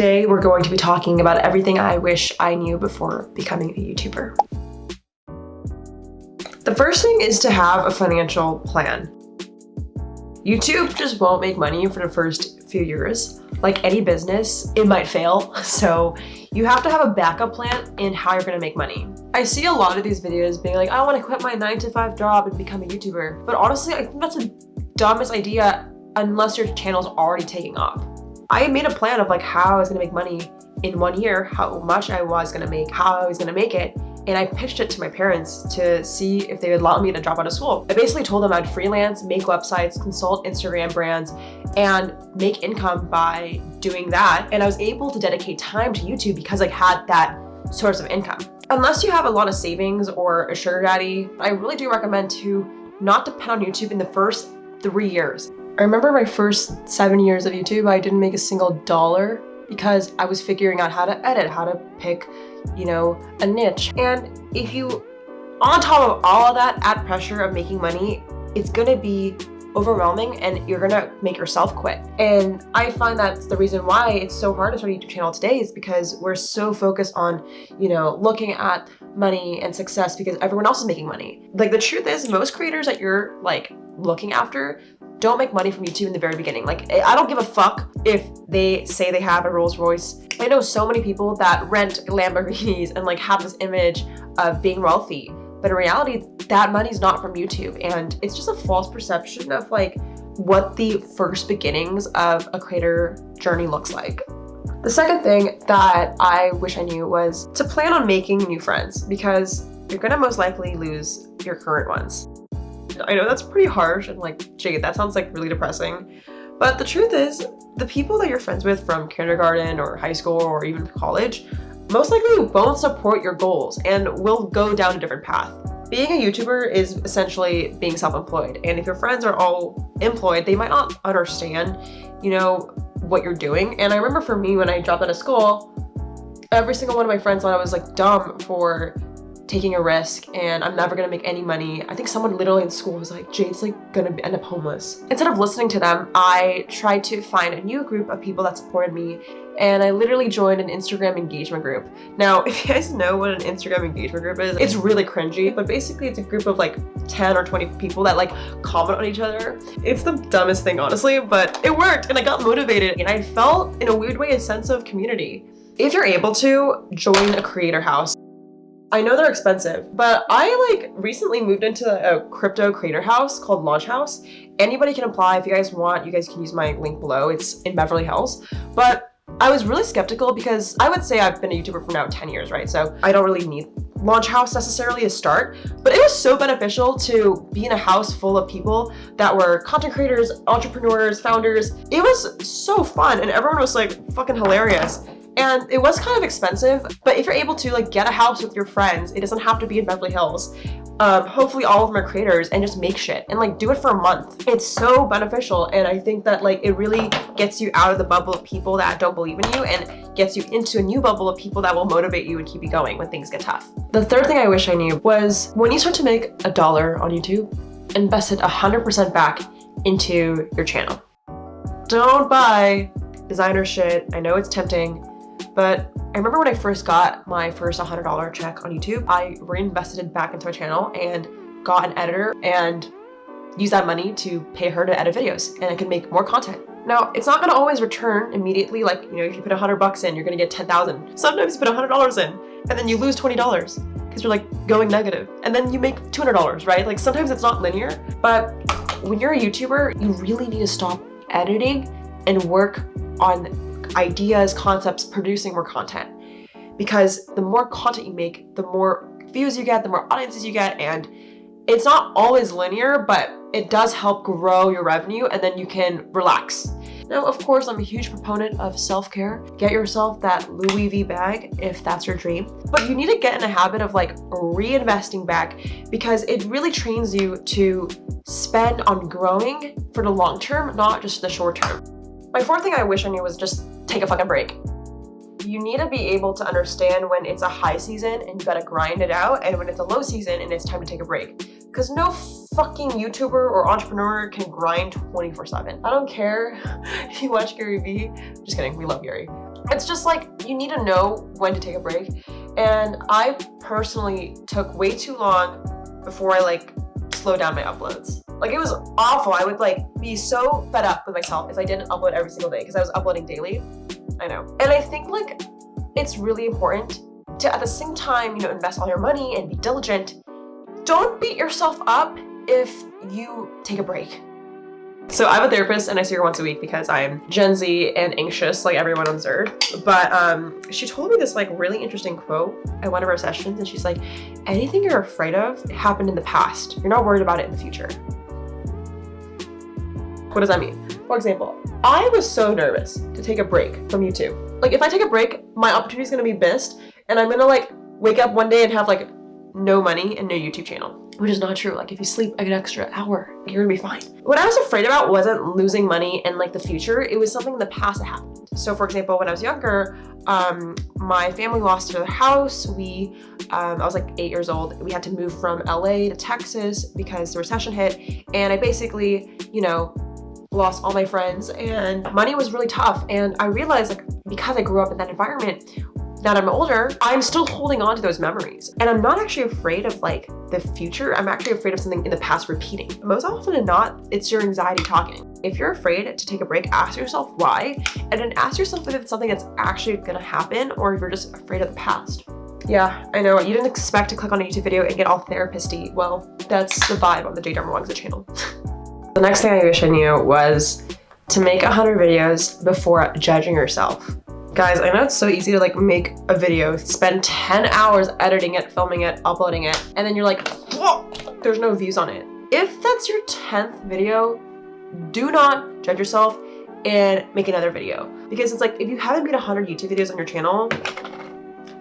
Today, we're going to be talking about everything I wish I knew before becoming a YouTuber. The first thing is to have a financial plan. YouTube just won't make money for the first few years. Like any business, it might fail. So you have to have a backup plan in how you're gonna make money. I see a lot of these videos being like, I wanna quit my nine to five job and become a YouTuber. But honestly, I think that's the dumbest idea unless your channel's already taking off. I made a plan of like how I was gonna make money in one year, how much I was gonna make, how I was gonna make it, and I pitched it to my parents to see if they would allow me to drop out of school. I basically told them I'd freelance, make websites, consult Instagram brands, and make income by doing that. And I was able to dedicate time to YouTube because I had that source of income. Unless you have a lot of savings or a sugar daddy, I really do recommend to not depend on YouTube in the first three years. I remember my first seven years of YouTube, I didn't make a single dollar because I was figuring out how to edit, how to pick, you know, a niche. And if you, on top of all of that, add pressure of making money, it's gonna be overwhelming and you're gonna make yourself quit. And I find that's the reason why it's so hard to start a YouTube channel today is because we're so focused on, you know, looking at money and success because everyone else is making money. Like the truth is most creators that you're like looking after don't make money from YouTube in the very beginning. Like, I don't give a fuck if they say they have a Rolls Royce. I know so many people that rent Lamborghinis and like have this image of being wealthy. But in reality, that money's not from YouTube. And it's just a false perception of like what the first beginnings of a creator journey looks like. The second thing that I wish I knew was to plan on making new friends because you're gonna most likely lose your current ones. I know that's pretty harsh and like, Jade, that sounds like really depressing. But the truth is, the people that you're friends with from kindergarten or high school or even college most likely won't support your goals and will go down a different path. Being a YouTuber is essentially being self-employed. And if your friends are all employed, they might not understand, you know, what you're doing. And I remember for me, when I dropped out of school, every single one of my friends thought I was like dumb for taking a risk and I'm never gonna make any money. I think someone literally in school was like, Jade's like gonna end up homeless. Instead of listening to them, I tried to find a new group of people that supported me and I literally joined an Instagram engagement group. Now, if you guys know what an Instagram engagement group is, it's really cringy, but basically it's a group of like 10 or 20 people that like comment on each other. It's the dumbest thing, honestly, but it worked and I got motivated and I felt in a weird way a sense of community. If you're able to, join a creator house. I know they're expensive, but I like recently moved into a crypto creator house called Launch House. Anybody can apply if you guys want. You guys can use my link below. It's in Beverly Hills. But I was really skeptical because I would say I've been a YouTuber for now 10 years, right? So I don't really need Launch House necessarily to start, but it was so beneficial to be in a house full of people that were content creators, entrepreneurs, founders. It was so fun and everyone was like fucking hilarious. And it was kind of expensive, but if you're able to like get a house with your friends, it doesn't have to be in Beverly Hills. Um, hopefully all of them are creators and just make shit and like do it for a month. It's so beneficial and I think that like it really gets you out of the bubble of people that don't believe in you and gets you into a new bubble of people that will motivate you and keep you going when things get tough. The third thing I wish I knew was when you start to make a dollar on YouTube, invest it 100% back into your channel. Don't buy designer shit. I know it's tempting, but I remember when I first got my first $100 check on YouTube, I reinvested it back into my channel and got an editor and used that money to pay her to edit videos and I could make more content. Now, it's not gonna always return immediately, like, you know, if you put 100 bucks in, you're gonna get 10,000. Sometimes you put $100 in and then you lose $20 because you're like going negative and then you make $200, right? Like sometimes it's not linear, but when you're a YouTuber, you really need to stop editing and work on ideas, concepts, producing more content. Because the more content you make, the more views you get, the more audiences you get, and it's not always linear, but it does help grow your revenue and then you can relax. Now, of course, I'm a huge proponent of self-care. Get yourself that Louis V bag if that's your dream. But you need to get in a habit of like reinvesting back because it really trains you to spend on growing for the long term, not just the short term. My fourth thing I wish I knew was just take a fucking break. You need to be able to understand when it's a high season and you gotta grind it out and when it's a low season and it's time to take a break. Because no fucking YouTuber or entrepreneur can grind 24 7. I don't care if you watch Gary Vee. Just kidding, we love Gary. It's just like, you need to know when to take a break. And I personally took way too long before I like slowed down my uploads. Like it was awful. I would like be so fed up with myself if I didn't upload every single day because I was uploading daily. I know. And I think like it's really important to at the same time, you know, invest all your money and be diligent. Don't beat yourself up if you take a break. So I have a therapist and I see her once a week because I'm Gen Z and anxious like everyone on this earth. But um, she told me this like really interesting quote at one of our sessions and she's like, anything you're afraid of happened in the past. You're not worried about it in the future. What does that mean? For example, I was so nervous to take a break from YouTube. Like if I take a break, my opportunity is gonna be missed and I'm gonna like wake up one day and have like no money and no YouTube channel which is not true. Like if you sleep like an extra hour, you're gonna be fine. What I was afraid about wasn't losing money in like the future. It was something in the past that happened. So for example, when I was younger, um, my family lost their house. We, um, I was like eight years old. We had to move from LA to Texas because the recession hit. And I basically, you know, lost all my friends and money was really tough. And I realized like, because I grew up in that environment, that I'm older, I'm still holding on to those memories. And I'm not actually afraid of like the future. I'm actually afraid of something in the past repeating. Most often than not, it's your anxiety talking. If you're afraid to take a break, ask yourself why, and then ask yourself if it's something that's actually gonna happen or if you're just afraid of the past. Yeah, I know. You didn't expect to click on a YouTube video and get all therapisty. Well, that's the vibe on the Jade Darmawangsa channel. the next thing I wish I knew was to make 100 videos before judging yourself. Guys, I know it's so easy to like make a video, spend 10 hours editing it, filming it, uploading it, and then you're like, there's no views on it. If that's your 10th video, do not judge yourself and make another video. Because it's like, if you haven't made 100 YouTube videos on your channel,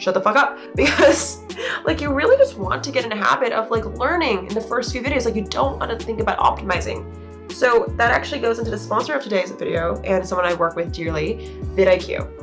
shut the fuck up. Because like you really just want to get in a habit of like learning in the first few videos. Like you don't want to think about optimizing. So that actually goes into the sponsor of today's video and someone I work with dearly, vidIQ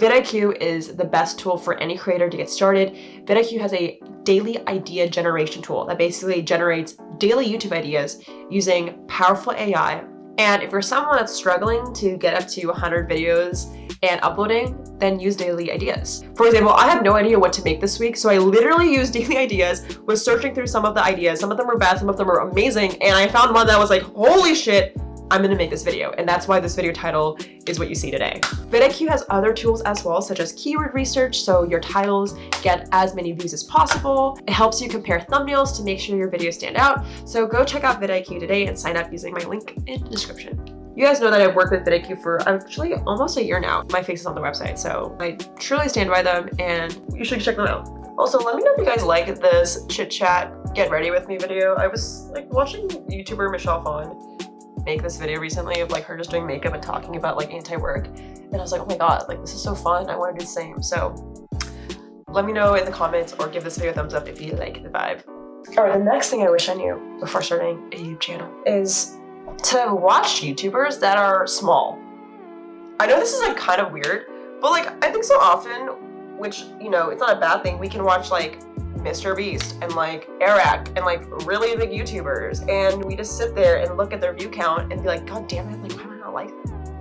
vidIQ is the best tool for any creator to get started. vidIQ has a daily idea generation tool that basically generates daily YouTube ideas using powerful AI. And if you're someone that's struggling to get up to 100 videos and uploading, then use daily ideas. For example, I have no idea what to make this week, so I literally used daily ideas, was searching through some of the ideas. Some of them were bad, some of them were amazing, and I found one that was like, holy shit, I'm gonna make this video and that's why this video title is what you see today. vidIQ has other tools as well such as keyword research so your titles get as many views as possible. It helps you compare thumbnails to make sure your videos stand out. So go check out vidIQ today and sign up using my link in the description. You guys know that I've worked with vidIQ for actually almost a year now. My face is on the website, so I truly stand by them and you should check them out. Also, let me know if you guys like this chit chat, get ready with me video. I was like watching YouTuber Michelle Phan make this video recently of like her just doing makeup and talking about like anti-work and I was like oh my god like this is so fun I want to do the same so let me know in the comments or give this video a thumbs up if you like the vibe. Alright, the next thing I wish I knew before starting a YouTube channel is to watch YouTubers that are small. I know this is like kind of weird, but like I think so often, which you know, it's not a bad thing, we can watch like Mr. Beast and like Airrack and like really big YouTubers and we just sit there and look at their view count and be like, God damn it, like why am I not like?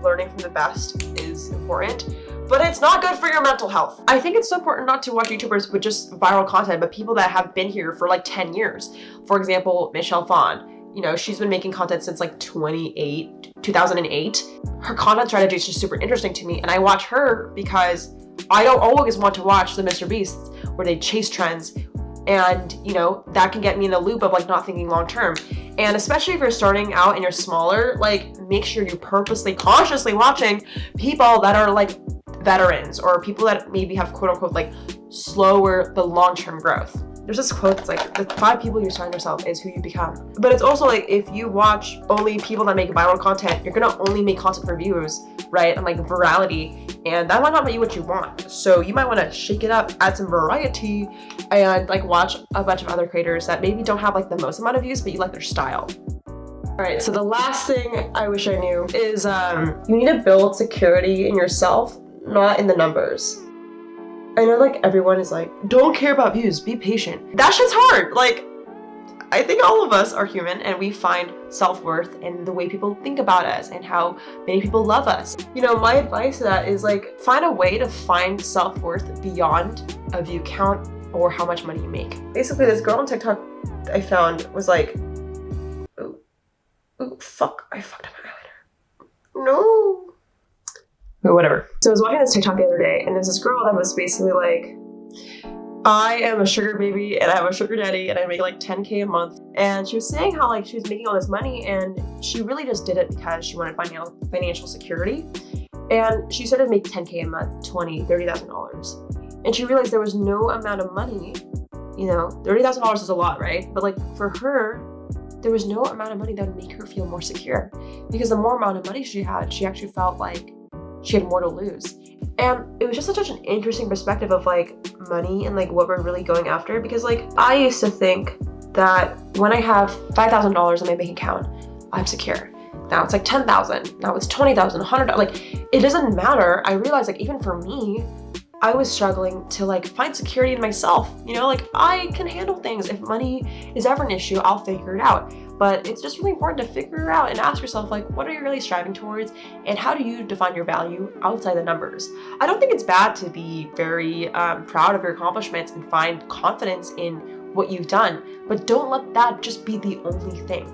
Learning from the best is important, but it's not good for your mental health. I think it's so important not to watch YouTubers with just viral content, but people that have been here for like 10 years. For example, Michelle Phan. You know, she's been making content since like 28, 2008. Her content strategy is just super interesting to me and I watch her because I don't always want to watch the Mr. Beasts where they chase trends and you know that can get me in the loop of like not thinking long term and especially if you're starting out and you're smaller like make sure you're purposely consciously watching people that are like veterans or people that maybe have quote unquote like slower the long-term growth there's this quote that's like the five people you surround yourself is who you become. But it's also like if you watch only people that make viral content you're gonna only make content for views right and like virality and that might not be what you want. So you might want to shake it up add some variety and like watch a bunch of other creators that maybe don't have like the most amount of views but you like their style. All right, so the last thing I wish I knew is um, you need to build security in yourself, not in the numbers. I know like everyone is like, don't care about views, be patient. That shit's hard. Like, I think all of us are human and we find self-worth in the way people think about us and how many people love us. You know, my advice to that is like find a way to find self-worth beyond a view count or how much money you make. Basically, this girl on TikTok I found was like, ooh, ooh, fuck, I fucked up my eyeliner. No. But whatever. So I was watching this TikTok the other day and there's this girl that was basically like, I am a sugar baby and I have a sugar daddy and I make like 10k a month. And she was saying how like she was making all this money and she really just did it because she wanted financial financial security. And she started make 10k a month, 20, 30,000 dollars. And she realized there was no amount of money, you know, $30,000 is a lot, right? But like for her, there was no amount of money that would make her feel more secure because the more amount of money she had, she actually felt like she had more to lose. And it was just such an interesting perspective of like money and like what we're really going after because like I used to think that when I have $5,000 in my bank account, I'm secure. Now it's like 10,000, now it's 20,000, 100, like it doesn't matter. I realized like even for me, I was struggling to like find security in myself. You know, like I can handle things. If money is ever an issue, I'll figure it out. But it's just really important to figure out and ask yourself like, what are you really striving towards? And how do you define your value outside the numbers? I don't think it's bad to be very um, proud of your accomplishments and find confidence in what you've done, but don't let that just be the only thing.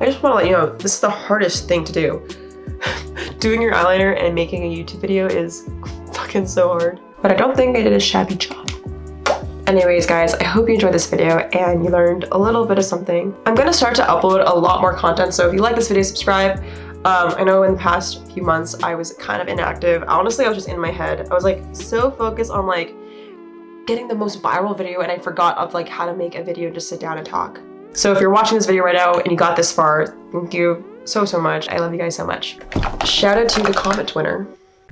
I just want to let you know, this is the hardest thing to do. Doing your eyeliner and making a YouTube video is fucking so hard. But I don't think I did a shabby job. Anyways, guys, I hope you enjoyed this video and you learned a little bit of something. I'm gonna start to upload a lot more content, so if you like this video, subscribe. Um, I know in the past few months I was kind of inactive. Honestly, I was just in my head. I was like so focused on like getting the most viral video and I forgot of like how to make a video and just sit down and talk. So if you're watching this video right now and you got this far, thank you so, so much. I love you guys so much. Shout out to the comment winner.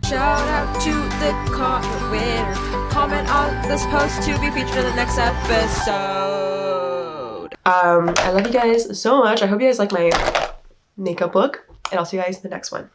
Shout out to the comment winner. Comment on this post to be featured in the next episode. Um, I love you guys so much. I hope you guys like my makeup look, and I'll see you guys in the next one.